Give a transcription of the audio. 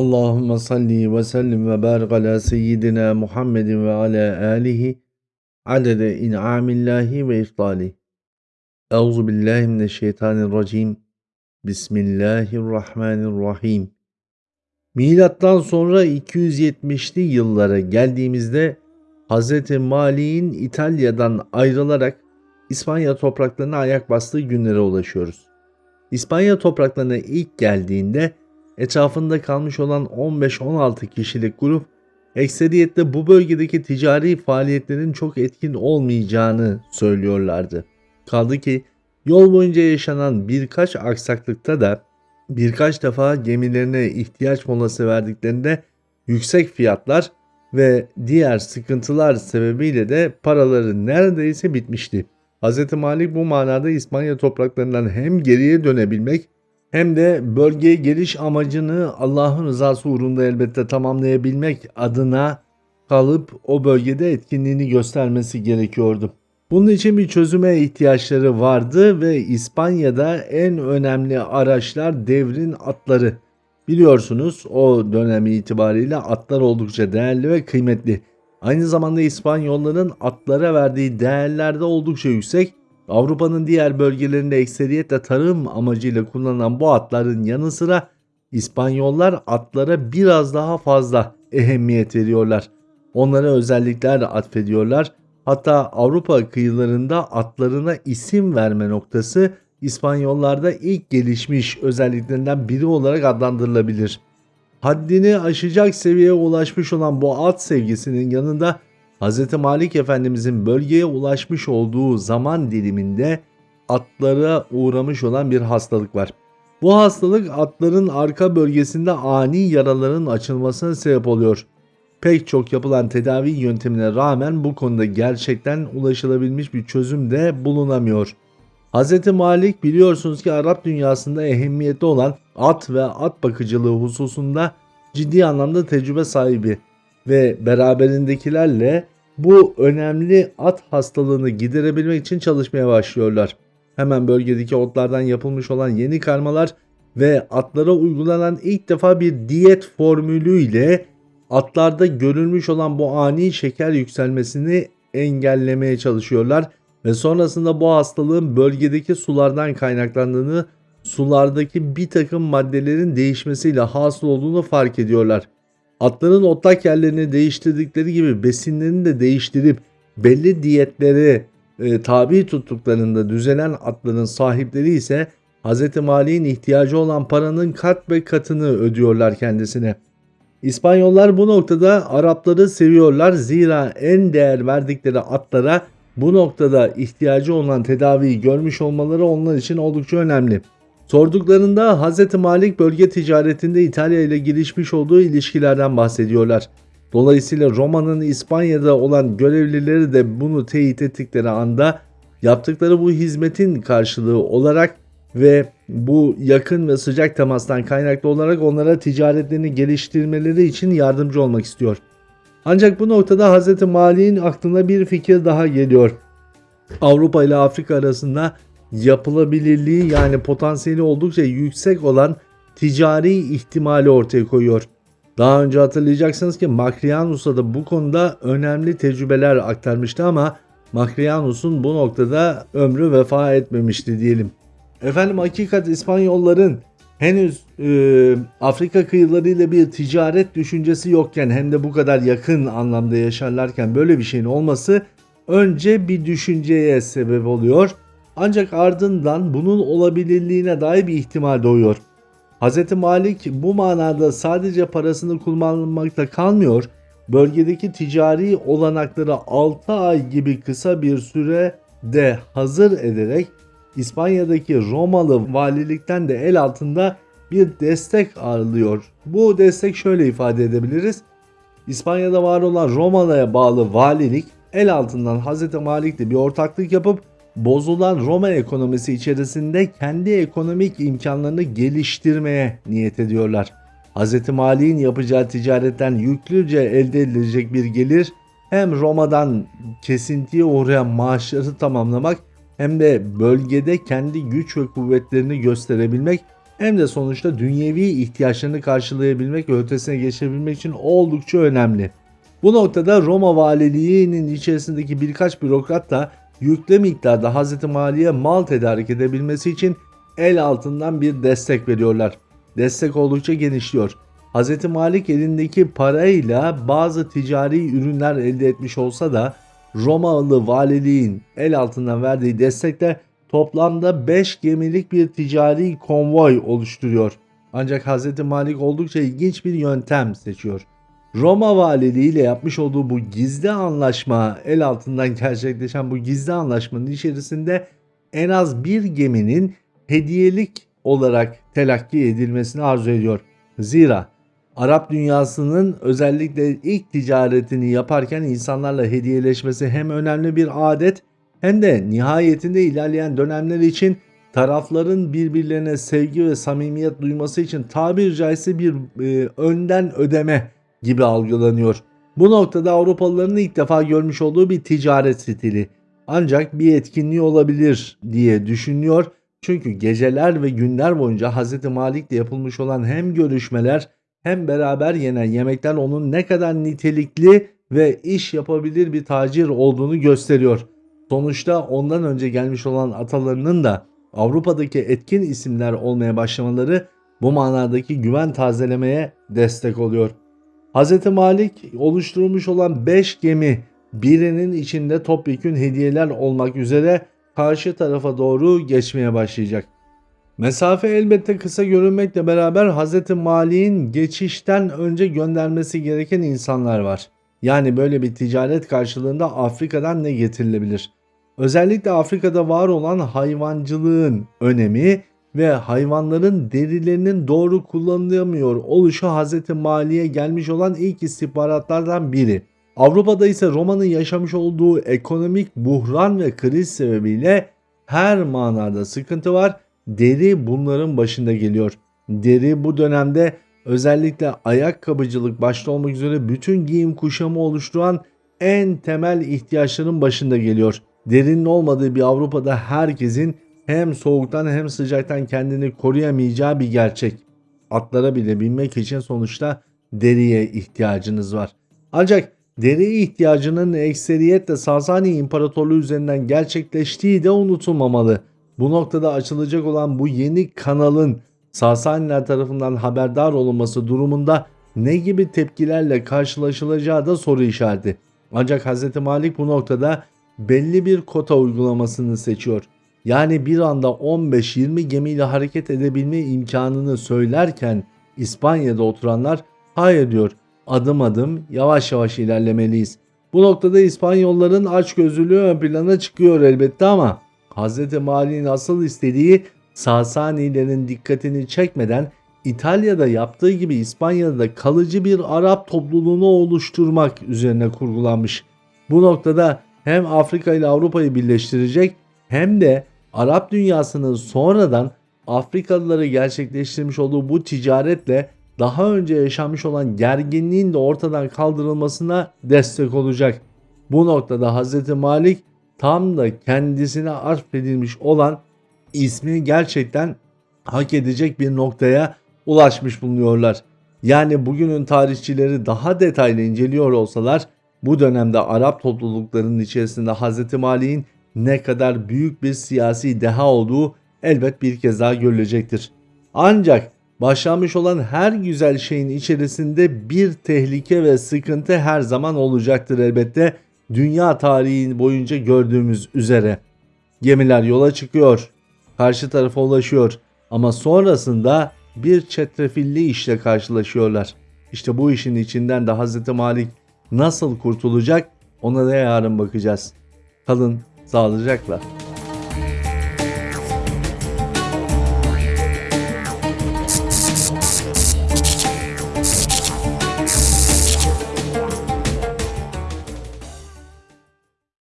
Allahümme salli ve sellim ve barik ala seyyidina Muhammedin ve ala alihi adede in'amillahi ve iftali. Euzu billahi mineşşeytanirracim. Bismillahirrahmanirrahim. Milattan sonra 270'li yıllara geldiğimizde Hz. Mali'nin İtalya'dan ayrılarak İspanya topraklarına ayak bastığı günlere ulaşıyoruz. İspanya topraklarına ilk geldiğinde etrafında kalmış olan 15-16 kişilik grup ekseriyetle bu bölgedeki ticari faaliyetlerin çok etkin olmayacağını söylüyorlardı. Kaldı ki yol boyunca yaşanan birkaç aksaklıkta da birkaç defa gemilerine ihtiyaç molası verdiklerinde yüksek fiyatlar ve diğer sıkıntılar sebebiyle de paraları neredeyse bitmişti. Hz. Malik bu manada İspanya topraklarından hem geriye dönebilmek hem de bölgeye geliş amacını Allah'ın rızası uğrunda elbette tamamlayabilmek adına kalıp o bölgede etkinliğini göstermesi gerekiyordu. Bunun için bir çözüme ihtiyaçları vardı ve İspanya'da en önemli araçlar devrin atları. Biliyorsunuz o dönem itibariyle atlar oldukça değerli ve kıymetli. Aynı zamanda İspanyolların atlara verdiği değerler de oldukça yüksek Avrupa'nın diğer bölgelerinde ekseriyetle tarım amacıyla kullanılan bu atların yanı sıra İspanyollar atlara biraz daha fazla ehemmiyet veriyorlar. Onlara özellikler atfediyorlar. Hatta Avrupa kıyılarında atlarına isim verme noktası İspanyollarda ilk gelişmiş özelliklerinden biri olarak adlandırılabilir. Haddini aşacak seviyeye ulaşmış olan bu at sevgisinin yanında Hz. Malik Efendimizin bölgeye ulaşmış olduğu zaman diliminde atlara uğramış olan bir hastalık var. Bu hastalık atların arka bölgesinde ani yaraların açılmasına sebep oluyor. Pek çok yapılan tedavi yöntemine rağmen bu konuda gerçekten ulaşılabilmiş bir çözüm de bulunamıyor. Hz. Malik biliyorsunuz ki Arap dünyasında ehemmiyetli olan at ve at bakıcılığı hususunda ciddi anlamda tecrübe sahibi ve beraberindekilerle bu önemli at hastalığını giderebilmek için çalışmaya başlıyorlar. Hemen bölgedeki otlardan yapılmış olan yeni karmalar ve atlara uygulanan ilk defa bir diyet formülü ile atlarda görülmüş olan bu ani şeker yükselmesini engellemeye çalışıyorlar ve sonrasında bu hastalığın bölgedeki sulardan kaynaklandığını, sulardaki bir takım maddelerin değişmesiyle hasıl olduğunu fark ediyorlar. Atların otlak yerlerini değiştirdikleri gibi besinlerini de değiştirip belli diyetlere e, tabi tuttuklarında düzelen atların sahipleri ise Hz. Mali'nin ihtiyacı olan paranın kat ve katını ödüyorlar kendisine. İspanyollar bu noktada Arapları seviyorlar zira en değer verdikleri atlara bu noktada ihtiyacı olan tedaviyi görmüş olmaları onlar için oldukça önemli. Sorduklarında Hz. Malik bölge ticaretinde İtalya ile gelişmiş olduğu ilişkilerden bahsediyorlar. Dolayısıyla Roma'nın İspanya'da olan görevlileri de bunu teyit ettikleri anda yaptıkları bu hizmetin karşılığı olarak ve bu yakın ve sıcak temastan kaynaklı olarak onlara ticaretlerini geliştirmeleri için yardımcı olmak istiyor. Ancak bu noktada Hz. Malik'in aklına bir fikir daha geliyor. Avrupa ile Afrika arasında yapılabilirliği yani potansiyeli oldukça yüksek olan ticari ihtimali ortaya koyuyor. Daha önce hatırlayacaksınız ki Makrianus'a da bu konuda önemli tecrübeler aktarmıştı ama Makrianus'un bu noktada ömrü vefa etmemişti diyelim. Efendim hakikat İspanyolların henüz e, Afrika kıyılarıyla bir ticaret düşüncesi yokken hem de bu kadar yakın anlamda yaşarlarken böyle bir şeyin olması önce bir düşünceye sebep oluyor ancak ardından bunun olabilirliğine dair bir ihtimal doğuyor. Hz. Malik bu manada sadece parasını kullanmakta kalmıyor, bölgedeki ticari olanakları 6 ay gibi kısa bir sürede hazır ederek İspanya'daki Romalı valilikten de el altında bir destek alıyor. Bu destek şöyle ifade edebiliriz. İspanya'da var olan Romalı'ya bağlı valilik el altından Hz. Malik'le bir ortaklık yapıp bozulan Roma ekonomisi içerisinde kendi ekonomik imkanlarını geliştirmeye niyet ediyorlar. Hz. Mali'nin yapacağı ticaretten yüklüce elde edilecek bir gelir hem Roma'dan kesintiye uğrayan maaşları tamamlamak hem de bölgede kendi güç ve kuvvetlerini gösterebilmek hem de sonuçta dünyevi ihtiyaçlarını karşılayabilmek ve ötesine geçebilmek için oldukça önemli. Bu noktada Roma valiliğinin içerisindeki birkaç bürokrat da yüklü miktarda Hz. Mali'ye mal tedarik edebilmesi için el altından bir destek veriyorlar. Destek oldukça genişliyor. Hz. Malik elindeki parayla bazı ticari ürünler elde etmiş olsa da Romalı valiliğin el altından verdiği destekle toplamda 5 gemilik bir ticari konvoy oluşturuyor. Ancak Hz. Malik oldukça ilginç bir yöntem seçiyor. Roma valiliği ile yapmış olduğu bu gizli anlaşma el altından gerçekleşen bu gizli anlaşmanın içerisinde en az bir geminin hediyelik olarak telakki edilmesini arzu ediyor. Zira Arap dünyasının özellikle ilk ticaretini yaparken insanlarla hediyeleşmesi hem önemli bir adet hem de nihayetinde ilerleyen dönemler için tarafların birbirlerine sevgi ve samimiyet duyması için tabiri caizse bir e, önden ödeme gibi algılanıyor. Bu noktada Avrupalıların ilk defa görmüş olduğu bir ticaret stili. Ancak bir etkinliği olabilir diye düşünüyor. Çünkü geceler ve günler boyunca Hz. Malik'le yapılmış olan hem görüşmeler hem beraber yenen yemekler onun ne kadar nitelikli ve iş yapabilir bir tacir olduğunu gösteriyor. Sonuçta ondan önce gelmiş olan atalarının da Avrupa'daki etkin isimler olmaya başlamaları bu manadaki güven tazelemeye destek oluyor. Hz. Malik oluşturulmuş olan 5 gemi birinin içinde topyekün hediyeler olmak üzere karşı tarafa doğru geçmeye başlayacak. Mesafe elbette kısa görünmekle beraber Hz. Malik'in geçişten önce göndermesi gereken insanlar var. Yani böyle bir ticaret karşılığında Afrika'dan ne getirilebilir? Özellikle Afrika'da var olan hayvancılığın önemi ve hayvanların derilerinin doğru kullanılamıyor oluşu Hz. Mali'ye gelmiş olan ilk istihbaratlardan biri. Avrupa'da ise Roma'nın yaşamış olduğu ekonomik buhran ve kriz sebebiyle her manada sıkıntı var. Deri bunların başında geliyor. Deri bu dönemde özellikle ayakkabıcılık başta olmak üzere bütün giyim kuşamı oluşturan en temel ihtiyaçların başında geliyor. Derinin olmadığı bir Avrupa'da herkesin hem soğuktan hem sıcaktan kendini koruyamayacağı bir gerçek. Atlara bile binmek için sonuçta deriye ihtiyacınız var. Ancak deri ihtiyacının ekseriyetle Sasani İmparatorluğu üzerinden gerçekleştiği de unutulmamalı. Bu noktada açılacak olan bu yeni kanalın Sasaniler tarafından haberdar olunması durumunda ne gibi tepkilerle karşılaşılacağı da soru işareti. Ancak Hz. Malik bu noktada belli bir kota uygulamasını seçiyor. Yani bir anda 15-20 gemiyle hareket edebilme imkanını söylerken İspanya'da oturanlar hayır diyor adım adım yavaş yavaş ilerlemeliyiz. Bu noktada İspanyolların açgözlülüğü ön plana çıkıyor elbette ama Hz. Mali'nin asıl istediği Sasanilerin dikkatini çekmeden İtalya'da yaptığı gibi İspanya'da da kalıcı bir Arap topluluğunu oluşturmak üzerine kurgulanmış. Bu noktada hem Afrika ile Avrupa'yı birleştirecek hem de Arap dünyasının sonradan Afrikalıları gerçekleştirmiş olduğu bu ticaretle daha önce yaşanmış olan gerginliğin de ortadan kaldırılmasına destek olacak. Bu noktada Hz. Malik tam da kendisine atfedilmiş olan ismi gerçekten hak edecek bir noktaya ulaşmış bulunuyorlar. Yani bugünün tarihçileri daha detaylı inceliyor olsalar bu dönemde Arap topluluklarının içerisinde Hz. Malik'in ne kadar büyük bir siyasi deha olduğu elbet bir kez daha görülecektir. Ancak başlamış olan her güzel şeyin içerisinde bir tehlike ve sıkıntı her zaman olacaktır elbette. Dünya tarihi boyunca gördüğümüz üzere. Gemiler yola çıkıyor, karşı tarafa ulaşıyor ama sonrasında bir çetrefilli işle karşılaşıyorlar. İşte bu işin içinden de Hz. Malik nasıl kurtulacak ona da yarın bakacağız. Kalın sağlayacaklar.